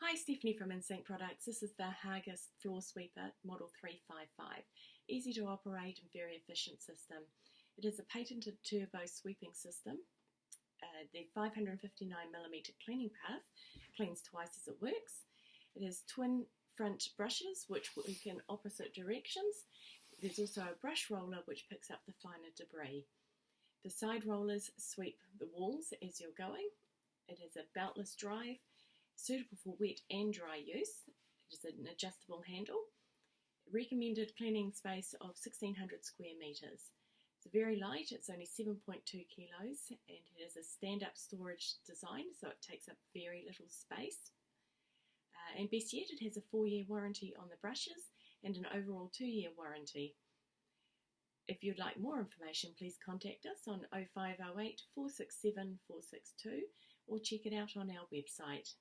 Hi, Stephanie from InSync Products. This is the Haaga Floor Sweeper Model 355. Easy to operate and very efficient system. It is a patented turbo sweeping system. Uh, the 559mm cleaning path cleans twice as it works. It has twin front brushes which work in opposite directions. There's also a brush roller which picks up the finer debris. The side rollers sweep the walls as you're going. It has a beltless drive suitable for wet and dry use. It is an adjustable handle. Recommended cleaning space of 1600 square metres. It's very light, it's only 7.2 kilos, and it has a stand up storage design, so it takes up very little space. Uh, and best yet, it has a four year warranty on the brushes and an overall two year warranty. If you'd like more information, please contact us on 0508 467 462 or check it out on our website.